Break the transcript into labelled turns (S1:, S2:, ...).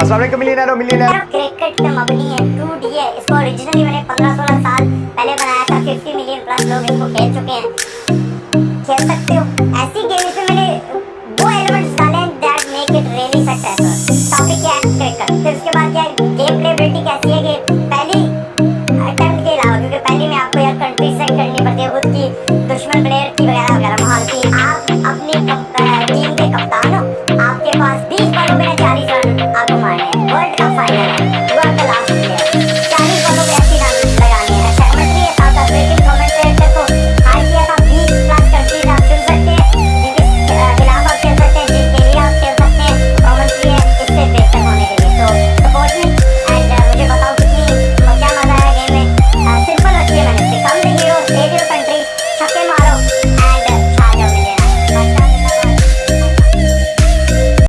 S1: अस्सलाम millionaire millionaire
S2: cricket का मबनी है 2D है इसको ओरिजिनली मैंने 15-16 साल पहले बनाया था 50 मिलियन प्लस लोग इसको खेल चुके हैं। खेल सकते हो। ऐसी गेम इसमें मैंने वो एलिमेंट्स डाले हैं that make it really successful topic क्या है? क्रिकेट फिर उसके बाद क्या है? गेम प्लेबिलिटी कैसी है कि पहली अटेम्प्ट के अलावा, क्योंकि पहली में आपको यार कंट्री सेट करनी पड़ती है, खुद की दुश्मन प्लेयर की वगैरह। Thank you.